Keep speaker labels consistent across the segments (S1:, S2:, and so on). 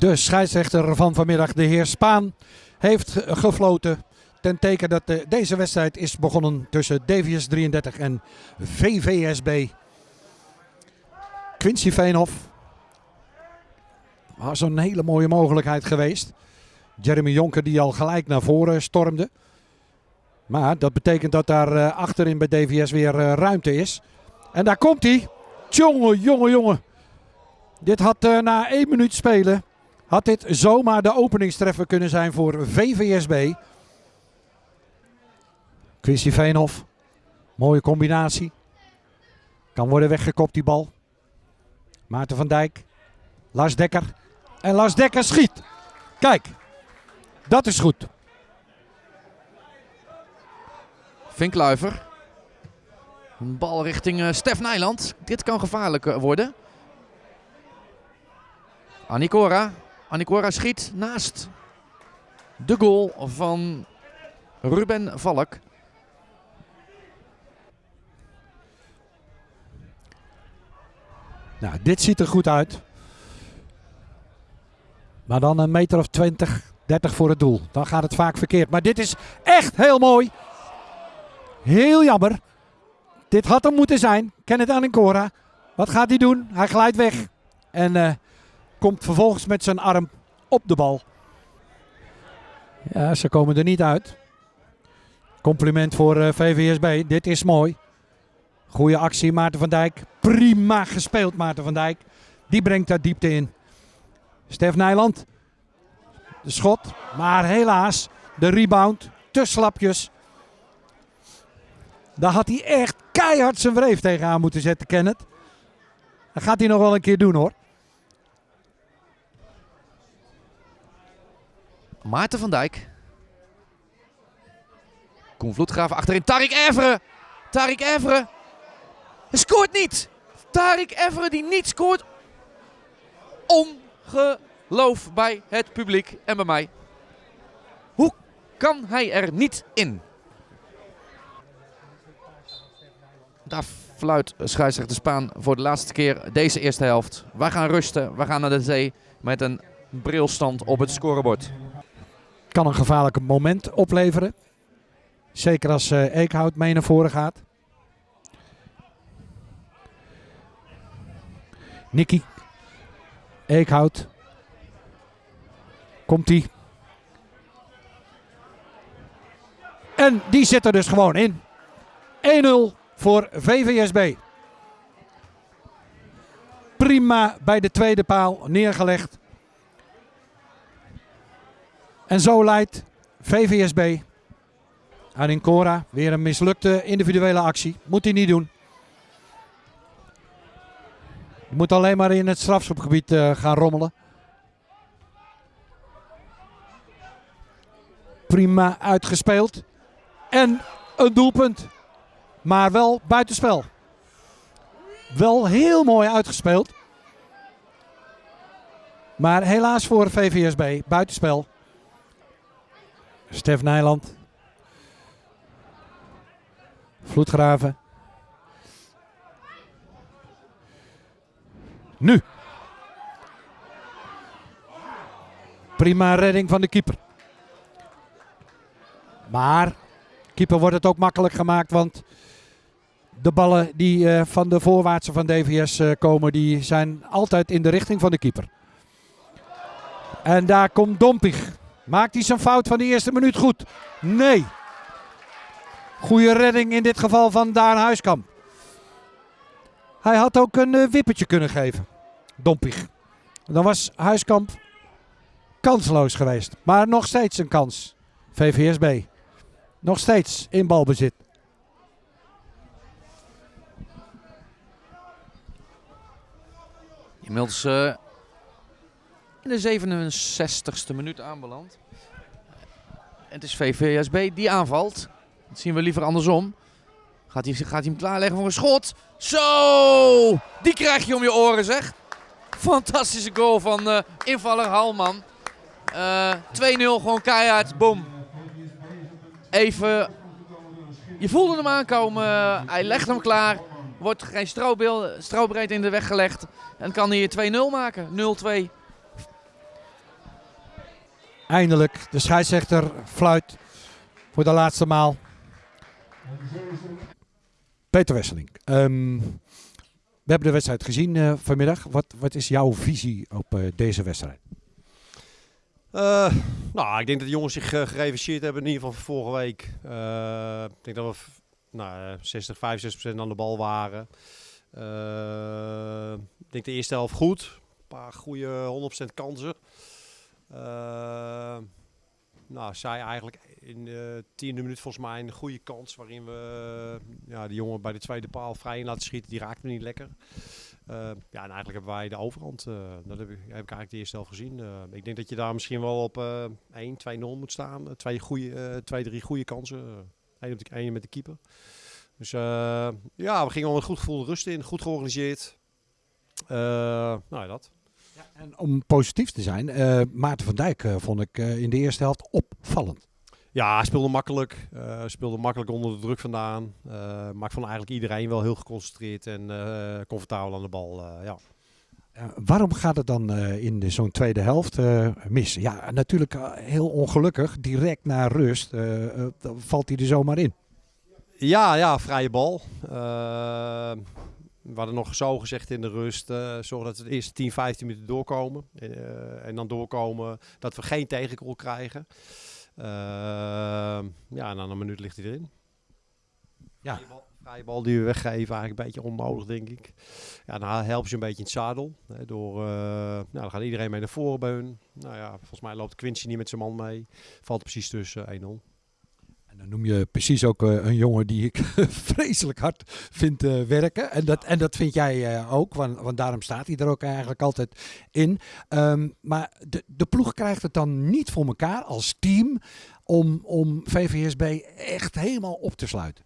S1: De scheidsrechter van vanmiddag, de heer Spaan, heeft gefloten. Ten teken dat de, deze wedstrijd is begonnen tussen DVS 33 en VVSB. Quincy Veenhoff. Was een hele mooie mogelijkheid geweest. Jeremy Jonker die al gelijk naar voren stormde. Maar dat betekent dat daar uh, achterin bij DVS weer uh, ruimte is. En daar komt hij. Jongen, jongen, jongen. Dit had na één minuut spelen. Had dit zomaar de openingstreffer kunnen zijn voor VVSB. Quincy Veenhoff. Mooie combinatie. Kan worden weggekopt die bal. Maarten van Dijk. Lars Dekker. En Lars Dekker schiet. Kijk. Dat is goed.
S2: Vinkluiver. Een bal richting uh, Stef Nijland. Dit kan gevaarlijk uh, worden. Anikora. Anikora schiet naast de goal van Ruben Valk.
S1: Nou, dit ziet er goed uit. Maar dan een meter of 20, 30 voor het doel. Dan gaat het vaak verkeerd. Maar dit is echt heel mooi. Heel jammer. Dit had hem moeten zijn. Kenneth Anikora. Wat gaat hij doen? Hij glijdt weg. En uh, komt vervolgens met zijn arm op de bal. Ja, ze komen er niet uit. Compliment voor uh, VVSB. Dit is mooi. Goeie actie, Maarten van Dijk. Prima gespeeld, Maarten van Dijk. Die brengt daar diepte in. Stef Nijland. De schot. Maar helaas, de rebound. Te slapjes. Daar had hij echt keihard zijn wreef tegenaan moeten zetten, Kenneth. Dat gaat hij nog wel een keer doen hoor.
S2: Maarten van Dijk. Koen Vloedgraaf achterin. Tarik Evere. Tarik Evere. Hij scoort niet. Tarik Evere die niet scoort. Ongeloof bij het publiek en bij mij. Hoe kan hij er niet in? Daar fluit scheidsrechter Spaan voor de laatste keer deze eerste helft. Wij gaan rusten. We gaan naar de zee met een brilstand op het scorebord.
S1: Kan een gevaarlijk moment opleveren. Zeker als uh, Eekhout mee naar voren gaat. Nicky. Eekhout. Komt-ie. En die zit er dus gewoon in. 1-0 voor VVSB. Prima bij de tweede paal neergelegd. En zo leidt VVSB aan Incora. Weer een mislukte individuele actie. Moet hij niet doen. Je moet alleen maar in het strafschopgebied uh, gaan rommelen. Prima uitgespeeld. En een doelpunt. Maar wel buitenspel. Wel heel mooi uitgespeeld. Maar helaas voor VVSB buitenspel. Stef Nijland. Vloedgraven. Nu. Prima redding van de keeper. Maar keeper wordt het ook makkelijk gemaakt, want de ballen die uh, van de voorwaartse van DVS uh, komen, die zijn altijd in de richting van de keeper. En daar komt Dompig. Maakt hij zijn fout van de eerste minuut goed? Nee. Goede redding in dit geval van Daan Huiskamp. Hij had ook een uh, wippertje kunnen geven. Dompig. Dan was Huiskamp kansloos geweest. Maar nog steeds een kans. VVSB. Nog steeds in balbezit.
S2: Inmiddels uh, in de 67ste minuut aanbeland. Het is VVSB die aanvalt. Dat zien we liever andersom. Gaat hij, gaat hij hem klaarleggen voor een schot? Zo! Die krijg je om je oren zeg. Fantastische goal van uh, invaller Halman. Uh, 2-0 gewoon keihard. Boom. Even... Je voelde hem aankomen. hij legt hem klaar. Wordt geen strobreed in de weg gelegd. En kan hij 2-0 maken. 0-2.
S1: Eindelijk, de scheidsrechter fluit voor de laatste maal. Peter Wesseling, ehm, we hebben de wedstrijd gezien uh, vanmiddag. Wat, wat is jouw visie op uh, deze wedstrijd?
S3: Uh, nou, ik denk dat de jongens zich gerevancheerd hebben, in ieder geval vorige week. ik denk dat we nou, 60, 65% aan de bal waren. ik denk de eerste helft goed. Een paar goede 100% kansen. Nou, zij eigenlijk in de tiende minuut volgens mij een goede kans waarin we ja, de jongen bij de tweede paal vrij in laten schieten. Die raakte niet lekker. Uh, ja, en eigenlijk hebben wij de overhand. Uh, dat heb ik, heb ik eigenlijk de eerste helft gezien. Uh, ik denk dat je daar misschien wel op 1, 2-0 moet staan. twee, goede, twee, drie goede kansen. Eén, op de, met de keeper. Dus ja, we gingen al met goed gevoel rust in. Goed georganiseerd. nou ja, dat.
S1: En om positief te zijn, Maarten van Dijk vond ik in de eerste helft opvallend.
S3: Ja, hij speelde makkelijk. Uh, speelde makkelijk onder de druk vandaan. Uh, maar ik vond eigenlijk iedereen wel heel geconcentreerd en uh, comfortabel aan de bal. ja.
S1: waarom gaat het dan in zo'n tweede helft mis? Ja, natuurlijk heel ongelukkig. Direct na rust valt hij er zomaar in.
S3: Ja, ja, vrije bal. We hadden nog zo gezegd in de rust, uh, zorg dat we de eerste 10, 15 minuten doorkomen. en dan doorkomen dat we geen tegengoal krijgen. Ehm, ja, en dan een minuut ligt hij erin. Ja. Vrije bal, die we weggeven, eigenlijk een beetje onnodig, denk ik. Ja, dan helpt je een beetje in het zadel. Hè, door, nou, dan gaat iedereen mee naar voren. Nou ja, volgens mij loopt Quincy niet met zijn man mee. Valt precies tussen 1-0.
S1: En dan noem je precies ook uh, een jongen die ik vreselijk hard vind uh, werken. En dat, en dat vind jij uh, ook, want, want, daarom staat hij er ook eigenlijk altijd in. Um, maar de, de ploeg krijgt het dan niet voor elkaar als team om, om VVSB echt helemaal op te sluiten.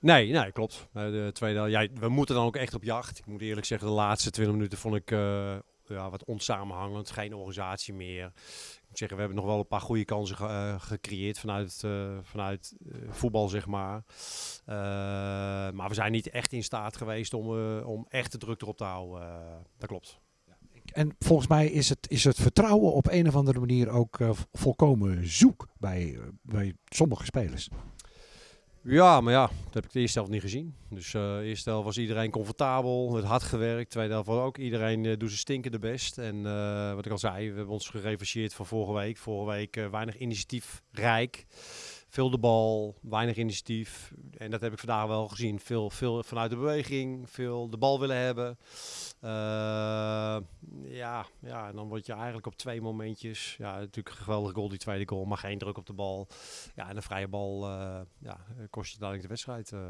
S3: Nee, nee, klopt. De tweede, ja, we moeten dan ook echt op jacht. Ik moet eerlijk zeggen, de laatste 20 minuten vond ik ja, wat onsamenhangend. Geen organisatie meer zeggen, we hebben nog wel een paar goede kansen uh, gecreëerd vanuit, uh, vanuit uh, voetbal, zeg maar. maar we zijn niet echt in staat geweest om, om echt de druk erop te houden. dat klopt.
S1: En volgens mij is het, is het vertrouwen op een of andere manier ook volkomen zoek bij, bij sommige spelers.
S3: Ja, maar ja, dat heb ik de eerste helft niet gezien. Dus uh, de eerste helft was iedereen comfortabel, het hard gewerkt. Tweede helft was ook iedereen uh, doet zijn stinkende best. En uh, wat ik al zei, we hebben ons gerevancheerd van vorige week. Vorige week weinig initiatiefrijk. Veel de bal, weinig initiatief. En dat heb ik vandaag wel gezien. Veel, veel vanuit de beweging, veel de bal willen hebben. Uh, ja, ja, en dan word je eigenlijk op twee momentjes. Ja, natuurlijk een geweldige goal, die tweede goal, maar geen druk op de bal. Ja, en een vrije bal uh, ja, kost je dadelijk de wedstrijd. Uh.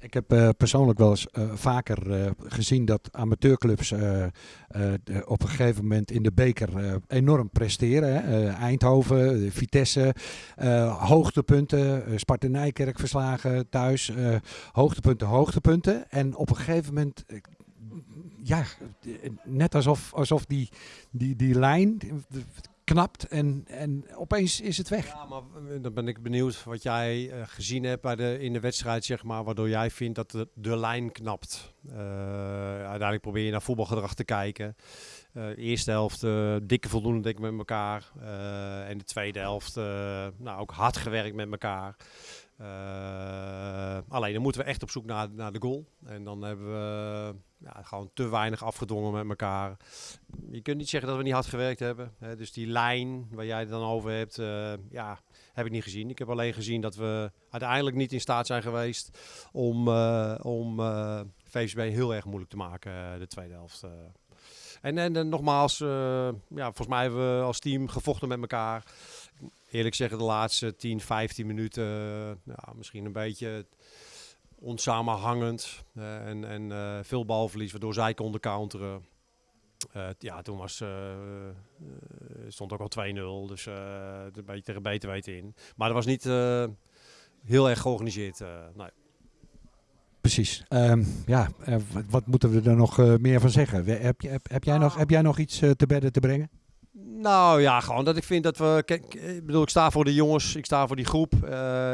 S1: Ik heb uh, persoonlijk wel eens uh, vaker uh, gezien dat amateurclubs op een gegeven moment in de beker enorm presteren. Hè? Eindhoven, Vitesse, hoogtepunten, Sparta Nijkerk verslagen thuis, hoogtepunten, hoogtepunten. En op een gegeven moment ja, net alsof, alsof die, die, die lijn knapt en, en opeens is het weg.
S3: Ja, maar eh, dan ben ik benieuwd wat jij uh, gezien hebt bij de, in de wedstrijd, zeg maar, waardoor jij vindt dat de, de lijn knapt. Uh, uiteindelijk probeer je naar voetbalgedrag te kijken. Uh, eerste helft dikke voldoende denk ik met elkaar. en de tweede helft nou, ook hard gewerkt met elkaar. alleen dan moeten we echt op zoek naar, naar de goal. En dan hebben we ja, gewoon te weinig afgedwongen met elkaar. Je kunt niet zeggen dat we niet hard gewerkt hebben. Hè. Dus die lijn waar jij het dan over hebt, ja, heb ik niet gezien. Ik heb alleen gezien dat we uiteindelijk niet in staat zijn geweest om, uh, om heel erg moeilijk te maken, de tweede helft. En, en, nogmaals, ja, volgens mij hebben we als team gevochten met elkaar. Eerlijk zeggen, de laatste 10, 15 minuten, ja, misschien een beetje onsamenhangend uh, en, en uh, veel balverlies, waardoor zij konden counteren. Uh, ja, toen was, stond ook al 2-0, dus een beetje tegen beter weten in. Maar dat was niet heel erg georganiseerd. nee.
S1: Precies. Um, ja, wat, wat, moeten we er nog meer van zeggen? Heb, heb, heb, jij nog, heb jij nog iets te bedden te brengen?
S3: Nou ja, gewoon dat ik vind dat we. Kijk, ik bedoel, ik sta voor de jongens, ik sta voor die groep. Eh,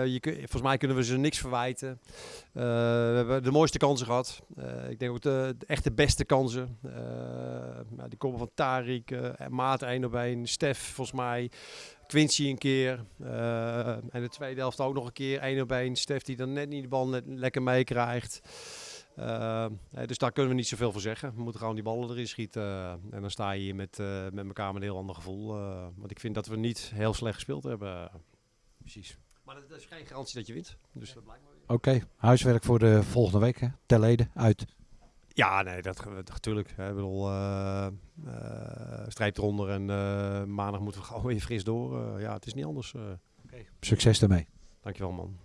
S3: je, volgens mij kunnen we ze niks verwijten. Eh, we hebben de mooiste kansen gehad. Eh, ik denk ook de, de echt de beste kansen. Eh, nou, die komen van Tarik, eh, Maat 1 op 1, Stef volgens mij, Quincy een keer. Eh, en de tweede helft ook nog een keer 1 op 1. Stef die dan net niet de bal net lekker meekrijgt. Eh, dus daar kunnen we niet zoveel voor zeggen. We moeten gewoon die ballen erin schieten. en dan sta je hier met, eh, met elkaar met een heel ander gevoel. eh, want ik vind dat we niet heel slecht gespeeld hebben. Precies. Maar dat, is geen garantie dat je wint. Dus dat blijkt maar weer.
S1: Oké, huiswerk voor de volgende week. Hè? Ter leden, uit.
S3: Ja, nee, dat natuurlijk. Ik bedoel, eh eh, streep eronder en eh, maandag moeten we gewoon weer fris door. Ja, het is niet anders. eh.
S1: Succes daarmee.
S3: dankjewel man.